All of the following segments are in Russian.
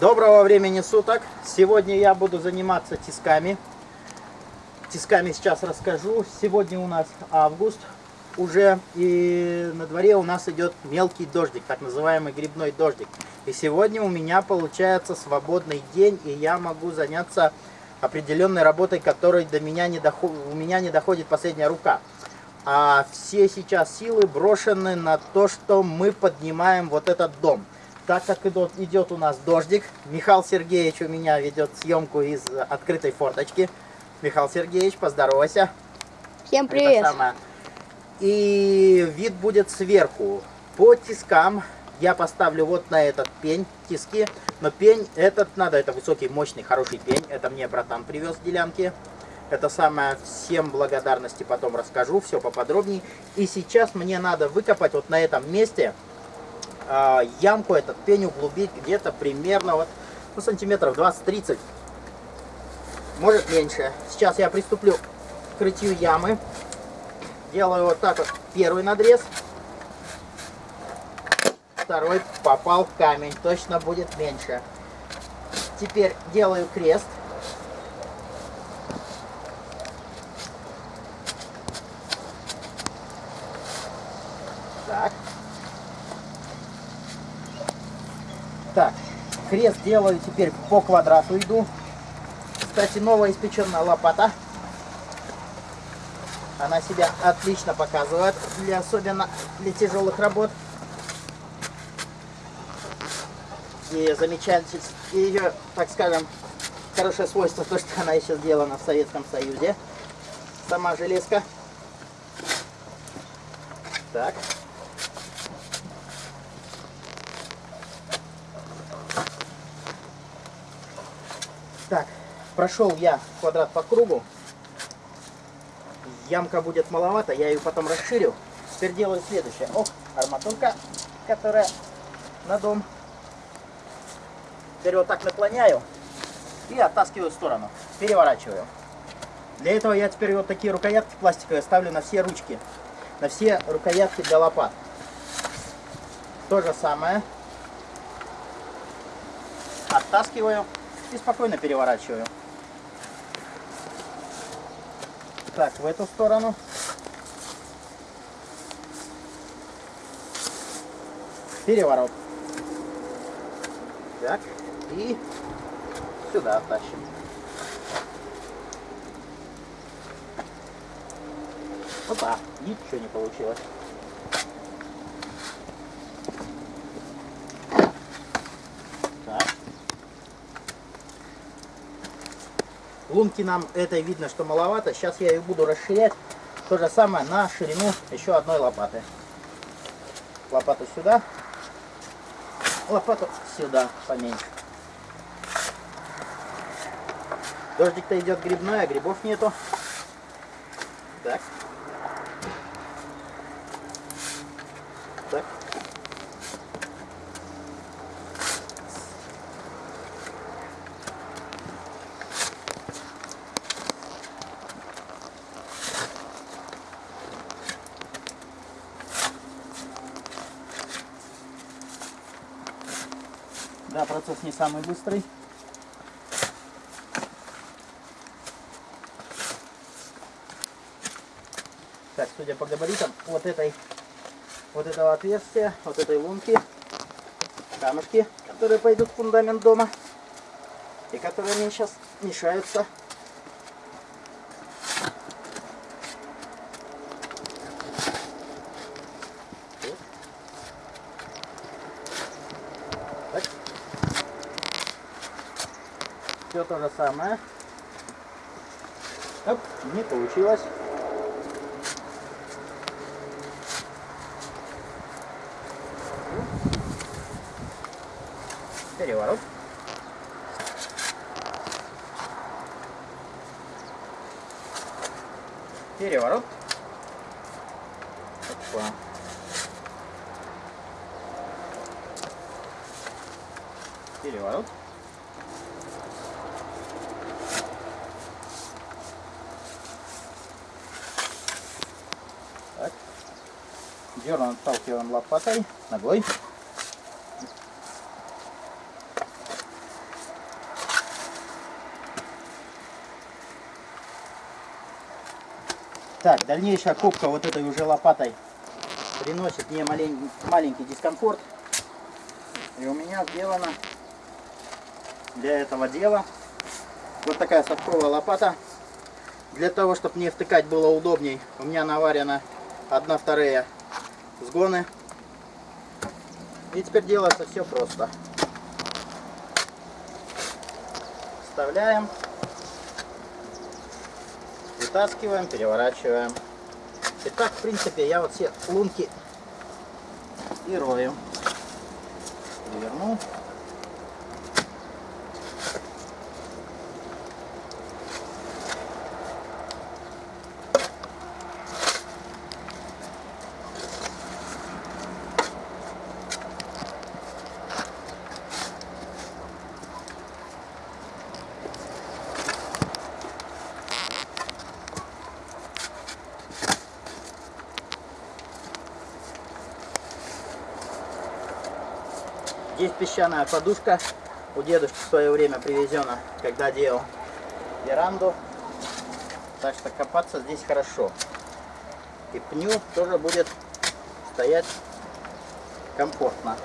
Доброго времени суток! Сегодня я буду заниматься тисками. Тисками сейчас расскажу. Сегодня у нас август уже, и на дворе у нас идет мелкий дождик, так называемый грибной дождик. И сегодня у меня получается свободный день, и я могу заняться определенной работой, которой до меня не доход... у меня не доходит последняя рука. А все сейчас силы брошены на то, что мы поднимаем вот этот дом так как идет, идет у нас дождик, Михаил Сергеевич у меня ведет съемку из открытой форточки. Михаил Сергеевич, поздоровайся. Всем привет. И вид будет сверху. По тискам я поставлю вот на этот пень тиски. Но пень этот надо, это высокий, мощный, хороший пень. Это мне братан привез в делянке. Это самое, всем благодарности потом расскажу, все поподробнее. И сейчас мне надо выкопать вот на этом месте э, ямку, этот пень углубить где-то примерно вот, ну, сантиметров 20-30, может меньше. Сейчас я приступлю к крытию ямы. Делаю вот так вот первый надрез. Второй попал камень, точно будет меньше. Теперь делаю крест. Так. Так, крест делаю теперь по квадрату иду. Кстати, новая испеченная лопата. Она себя отлично показывает, для, особенно для тяжелых работ. И замечательно, ее, так скажем, хорошее свойство, то, что она еще сделана в Советском Союзе. Сама железка. Так, прошел я квадрат по кругу. Ямка будет маловато, я ее потом расширю. Теперь делаю следующее. Ох, арматурка, которая на дом. Теперь вот так наклоняю и оттаскиваю в сторону. Переворачиваю. Для этого я теперь вот такие рукоятки пластиковые ставлю на все ручки. На все рукоятки для лопат. То же самое. Оттаскиваю и спокойно переворачиваю. Так, в эту сторону. Переворот. Так, и сюда оттащим. Опа, ничего не получилось. Лунки нам этой видно, что маловато. Сейчас я ее буду расширять. То же самое на ширину еще одной лопаты. Лопату сюда. Лопату сюда поменьше. Дождик-то идет грибной, а грибов нету. Так. Процесс не самый быстрый. Так, судя по габаритам, вот этой, вот этого отверстия, вот этой лунки, камушки, которые пойдут в фундамент дома, и которые мне сейчас мешаются все то же самое. Оп, не получилось. Переворот. Переворот. Опа. Переворот. Зерна отталкиваем лопатой, ногой. Так, дальнейшая копка вот этой уже лопатой приносит мне маленький, маленький дискомфорт. И у меня сделана для этого дела вот такая совковая лопата. Для того, чтобы мне втыкать было удобней, у меня наварена 1 вторая сгоны. И теперь делается все просто. Вставляем, вытаскиваем, переворачиваем. И так, в принципе, я вот все лунки и рою. Переверну. Здесь песчаная подушка. У дедушки в свое время привезена, когда делал веранду. Так что копаться здесь хорошо. И пню тоже будет стоять комфортно.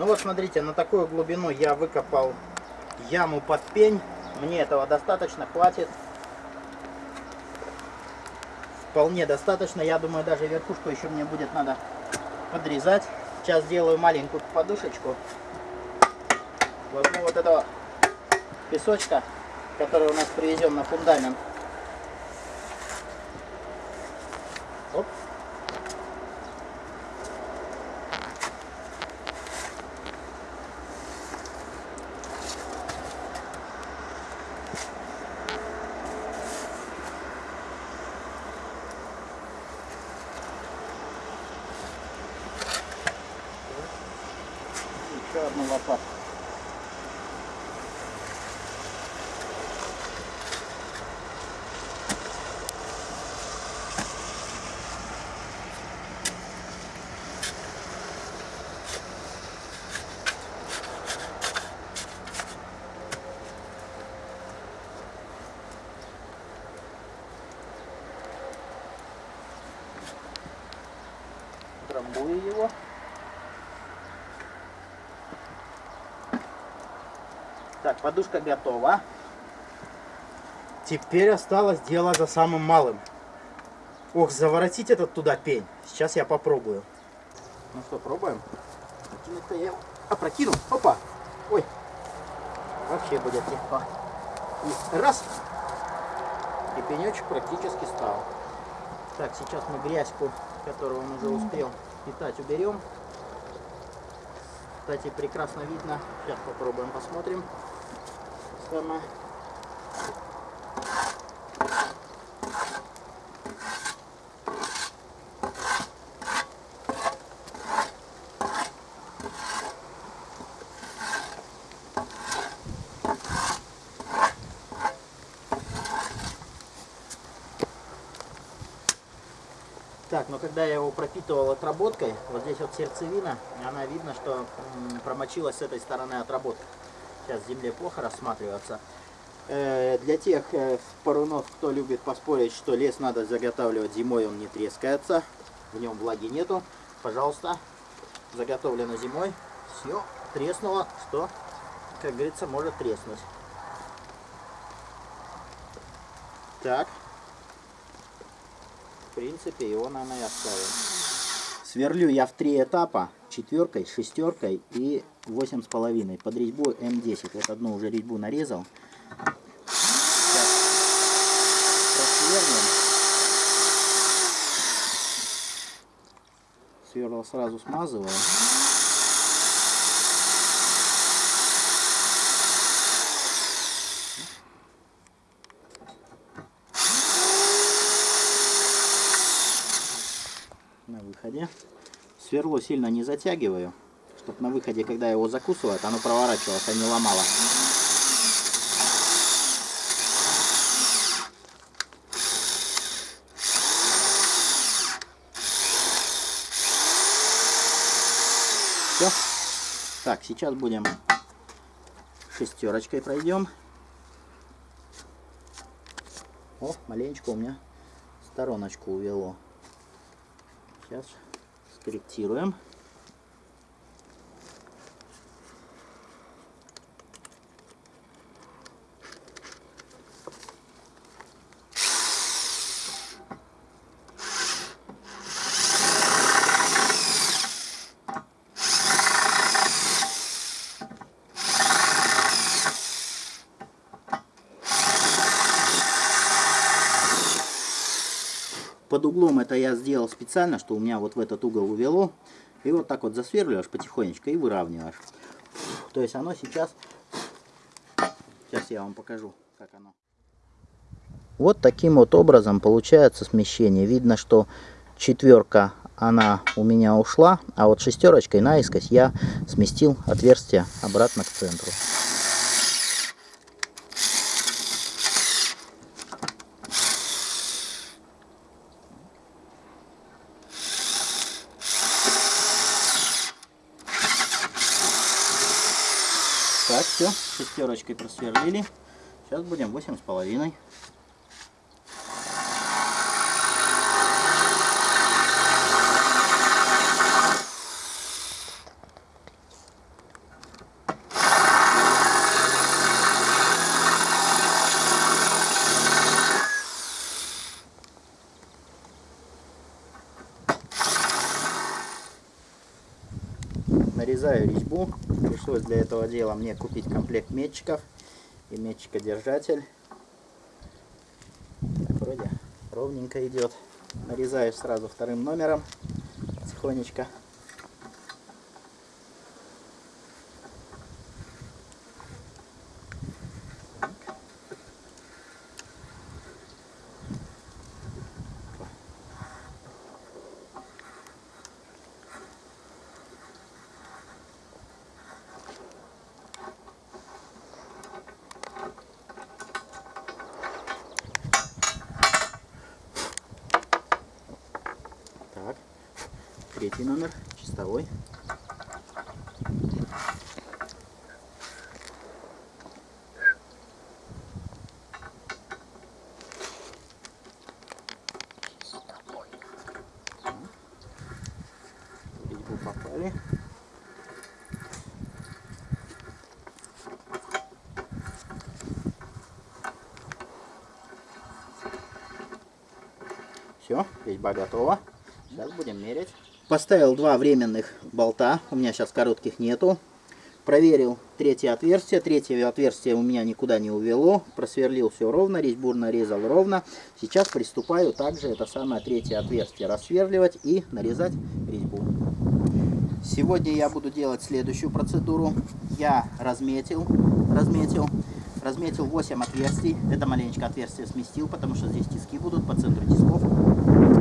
Ну вот смотрите, на такую глубину я выкопал яму под пень. Мне этого достаточно, хватит. Вполне достаточно. Я думаю, даже верхушку еще мне будет надо подрезать. Сейчас сделаю маленькую подушечку. Возьму вот этого песочка, который у нас привезем на фундамент. Оп. Еще одну лопатку. Трамбую его. Так, подушка готова. Теперь осталось дело за самым малым. Ох, заворотить этот туда пень. Сейчас я попробую. Ну что, пробуем? Опрокинуть-то я опрокину. Опа! Ой! Вообще будет легко. И раз! И пенечек практически стал. Так, сейчас мы грязьку, которую он уже успел питать, уберем. Кстати, прекрасно видно. Сейчас попробуем, посмотрим. Сама. Так, но когда я его пропитывал отработкой, вот здесь вот сердцевина, она видно, что промочилась с этой стороны отработка. Сейчас земле плохо рассматриваться. Э, для тех э, парунов, кто любит поспорить, что лес надо заготавливать зимой, он не трескается, в нем влаги нету, пожалуйста, заготовлено зимой, все треснуло, что, как говорится, может треснуть. Так, в принципе, его, наверное, и оставим. Сверлю я в три этапа, четверкой, шестеркой и восемь с половиной. Под резьбу М10. Вот одну уже резьбу нарезал. Сейчас просверлим. Сверло сразу смазываю. выходе. Сверло сильно не затягиваю, чтобы на выходе, когда его закусывают, оно проворачивалось, а не ломало. Все. Так, сейчас будем шестерочкой пройдем. О, маленечко у меня стороночку увело. Сейчас скорректируем. Углом это я сделал специально, что у меня вот в этот угол увело. И вот так вот засверливаешь потихонечку и выравниваешь. То есть оно сейчас... Сейчас я вам покажу, как оно. Вот таким вот образом получается смещение. Видно, что четверка, она у меня ушла, а вот шестерочкой наискось я сместил отверстие обратно к центру. дырочкой просверлили. Сейчас будем 8,5. Пришлось для этого дела мне купить комплект метчиков и метчикодержатель. Так, вроде ровненько идет. Нарезаю сразу вторым номером тихонечко. Так, третий номер, чистовой. Резьбу попали. Все, резьба готова. Сейчас будем мерять. Поставил два временных болта. У меня сейчас коротких нету. Проверил третье отверстие. Третье отверстие у меня никуда не увело. Просверлил все ровно. Резьбу нарезал ровно. Сейчас приступаю также это самое третье отверстие рассверливать и нарезать резьбу. Сегодня я буду делать следующую процедуру. Я разметил, разметил, разметил 8 отверстий. Это маленечко отверстие сместил, потому что здесь тиски будут по центру тисков.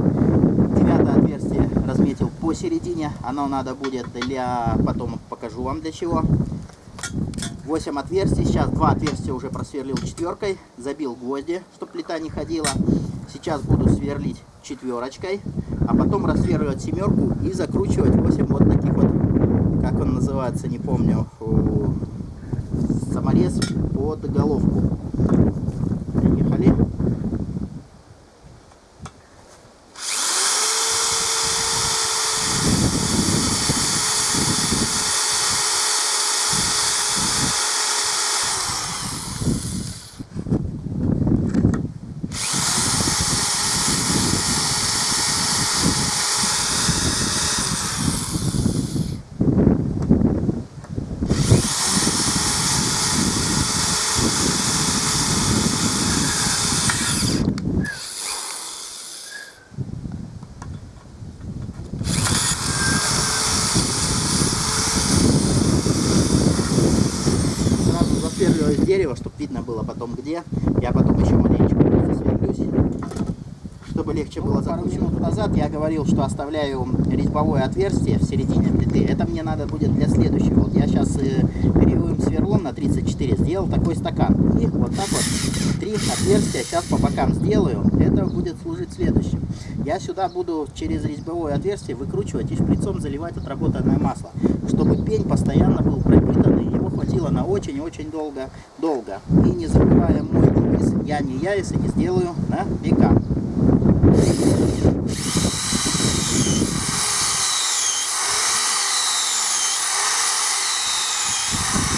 Девятое отверстие разметил посередине. Оно надо будет для... Потом покажу вам для чего. 8 отверстий. Сейчас два отверстия уже просверлил четверкой. Забил гвозди, чтобы плита не ходила. Сейчас буду сверлить четверочкой. А потом рассверливать семерку и закручивать 8 вот таких вот, как он называется, не помню, саморез под головку. Приехали. Сразу засверливаю с дерева, чтобы видно было потом где. Я потом еще маленечко засверлюсь, чтобы легче было Пару минут назад я говорил, что оставляю резьбовое отверстие в середине плиты. Это мне надо будет для следующего. Вот я сейчас перьевым сверлом на 34 сделал такой стакан. И вот так вот три отверстия сейчас по бокам сделаю. Это будет служить следующим. Я сюда буду через резьбовое отверстие выкручивать и шприцом заливать отработанное масло. чтобы пень постоянно был пропитан, и его хватило на очень-очень долго, долго. И не забывая мой девиз, я не я, если не сделаю на века.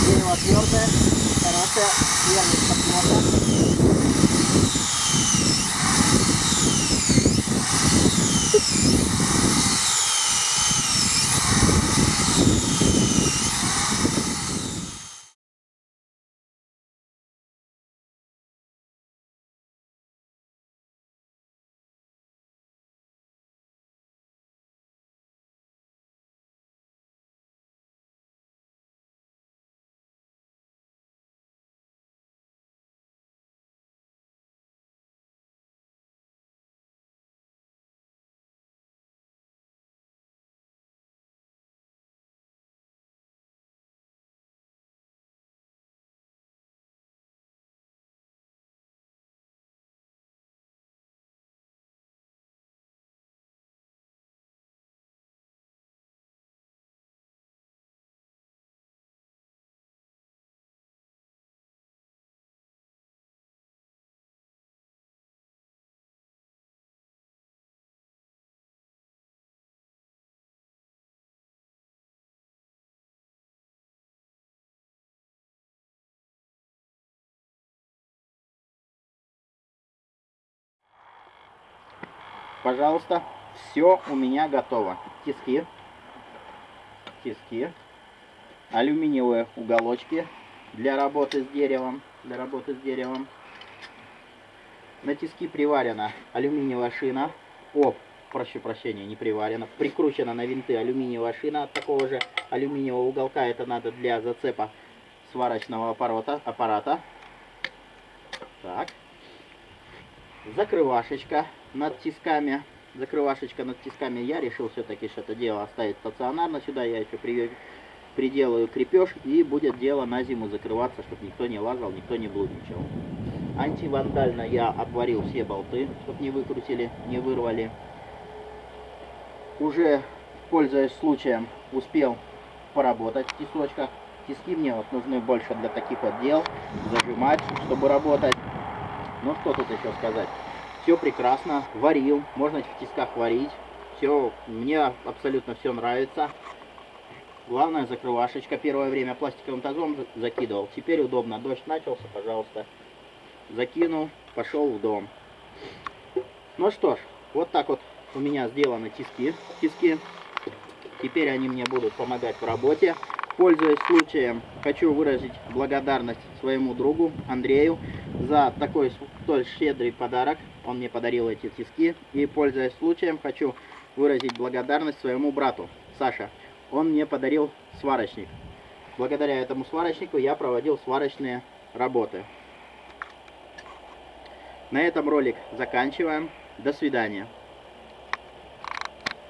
Дерево твердое, хорошее, первый Пожалуйста, все у меня готово. Тиски, тиски, алюминиевые уголочки для работы с деревом, для работы с деревом. На тиски приварена алюминиевая шина. О, прошу прощения, не приварена. Прикручена на винты алюминиевая шина от такого же алюминиевого уголка. Это надо для зацепа сварочного аппарата. аппарата. Так. Закрывашечка над тисками. Закрывашечка над тисками. Я решил все-таки что это дело оставить стационарно. Сюда я еще при- приделаю крепеж и будет дело на зиму закрываться, чтобы никто не лазал, никто не блудничал. Антивандально я обварил все болты, чтобы не выкрутили, не вырвали. Уже, пользуясь случаем, успел поработать в тисочках. Тиски мне вот нужны больше для таких вот дел, зажимать, чтобы работать. Ну что тут еще сказать? Все прекрасно, варил, можно в тисках варить. Все, мне абсолютно все нравится. Главное закрывашечка. Первое время пластиковым тазом за- закидывал. Теперь удобно. Дождь начался, пожалуйста. Закинул, пошел в дом. Ну что ж, вот так вот у меня сделаны тиски. Тиски. Теперь они мне будут помогать в работе. Пользуясь случаем, хочу выразить благодарность своему другу Андрею за такой столь щедрый подарок. Он мне подарил эти тиски. И пользуясь случаем, хочу выразить благодарность своему брату Саша. Он мне подарил сварочник. Благодаря этому сварочнику я проводил сварочные работы. На этом ролик заканчиваем. До свидания.